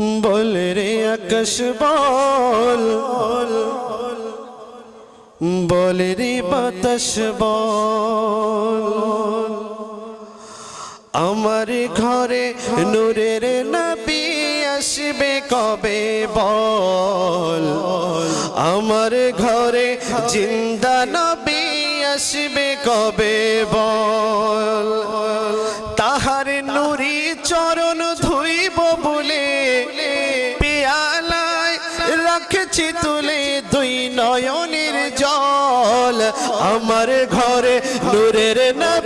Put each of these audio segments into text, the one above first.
বল রে আকাশ বল বল রে বাতাস বল আমার ঘরে নূরের নবী আসবে কবে বল আমার ঘরে জিন্দা নবী আসবে কবে বল তাহার নুরি চরণ ধুইব রাখছি তুলে দুই নয়নের জল। আমার ঘরে নূরের নবী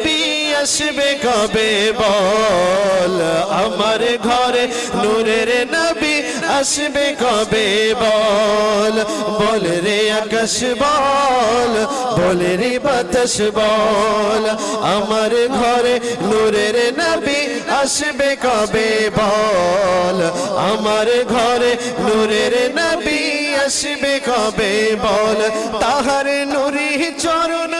আসবে কবে? বল, আমার ঘরে নূরের নবী আসবে কবে? বল বল রে আকাশ, বল বল রে বাতাস, বল, আমার ঘরে নূরের নবী আসবে কবে? বল, আমার ঘরে নূরের নবী আসবে কবে? বল, তাহার নুরি চরণ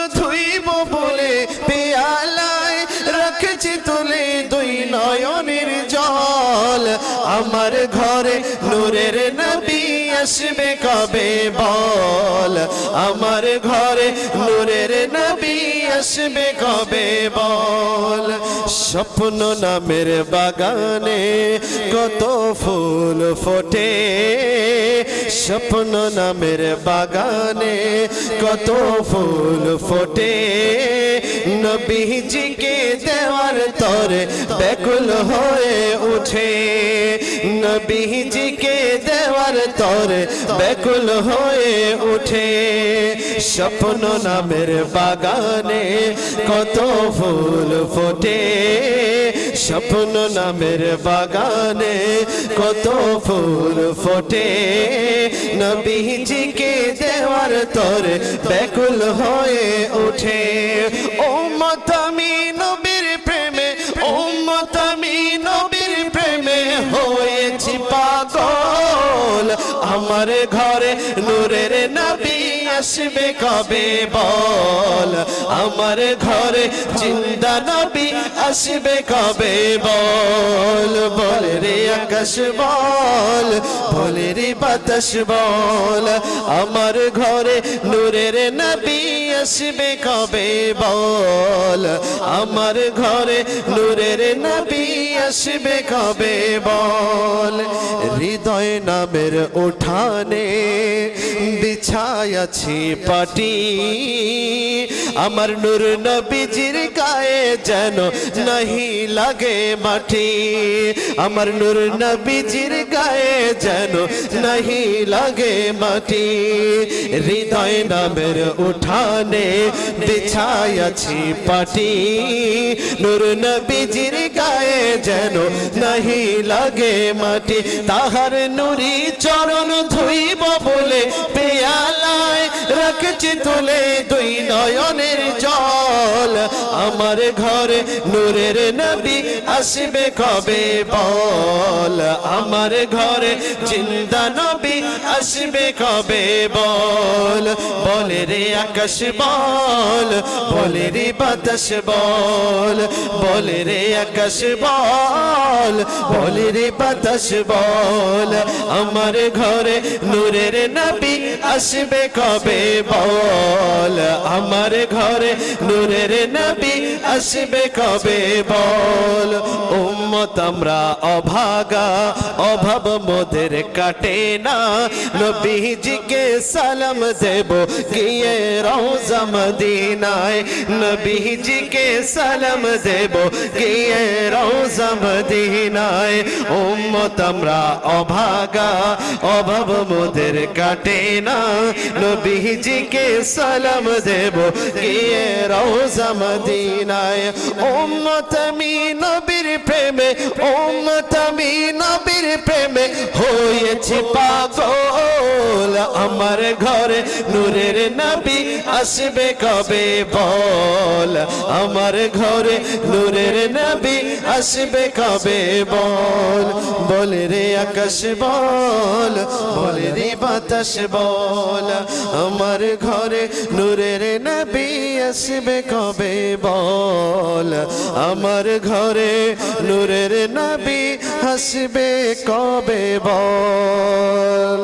ঘরে, নূরের নবী আসবে কবে বল? আমার ঘরে, নূরের নবী আসবে কবে বল? স্বপ্ন নামের বাগানে কত ফুল ফোটে। স্বপ্ন নামের বাগানে কত ফুল ফোটে। নবীজিকে দেওয়ার তরে ব্যাকুল হয়ে উঠে। নবীজিকে দেওয়ার তরে ব্যাকুল হয়ে উঠে। স্বপ্ন নামের বাগানে কত ফুল ফোটে। স্বপ্ন নামের বাগানে কত ফুল ফোটে। নবীজিকে দেওয়ার তরে ব্যাকুল হয়ে ওঠে ও মতামি আমার ঘরে নূরের নবী আসবে কবে বল? আমার ঘরে জিন্দা নবী আসবে কবে বল? বল রে আকাশ বল বল রে বাতাস বল। আমার ঘরে নূরের নবী আসবে কবে বল? আমার ঘরে নূরের নবী আসবে কবে বল? হৃদয় নামের উঠানে বিছায়াছি পাটি। আমার নূর নবীজির গায়ে যেন নাহি লাগে মাটি। আমার নূর নবীজির গায়ে যেন নাহি লাগে মাটি হৃদয় নামের উঠানে বিছায়াছি পাটি নূর নবীজির গায়ে যেন নাহি লাগে মাটি তাহার নুরি চরণ ধুইব বলে পেয়ালায় রাখছি তুলে দুই নয়নের জল আমার ঘরে নূরের নবী আসবে কবে? বল, আমার ঘরে জিন্দা নবী আসবে কবে? বল বলে রে আকাশ বল বলে রে বাতাস বল, বলে রে আকাশ বল, বলে রে বাতাস বল। আমার ঘরে নূরের নবী আসবে কবে বল? আমার ঘরে নূরের নবী আসবে কবে বল? উম্মত আমরা অভাগা, অভাব মোদের কাটে না। নবীজিকে সালাম দেব, গিয়ে রওজা মদিনায়। নবীজিকে সালাম দেব, গিয়ে রওজা মদিনায়। উম্মত আমরা অভাগা, অভাব মোদের কাটে না। নবীজিকে সালাম দেব, গিয়ে রওজা মদিনায়। উম্মত আমি নবীর প্রেমে উম্মত আমি নবীর প্রেমে হয়েছি পাগল। আমার ঘরে নূরের নবী আসবে কবে বল? আমার ঘরে নূরের নবী আসবে কবে বল? বলে রে আকাশ বল, বলে রে বাতাস বল। আমার ঘরে নূরের নবী আসবে কবে বল? আমার ঘরে নূরের নবী আসবে কবে বল?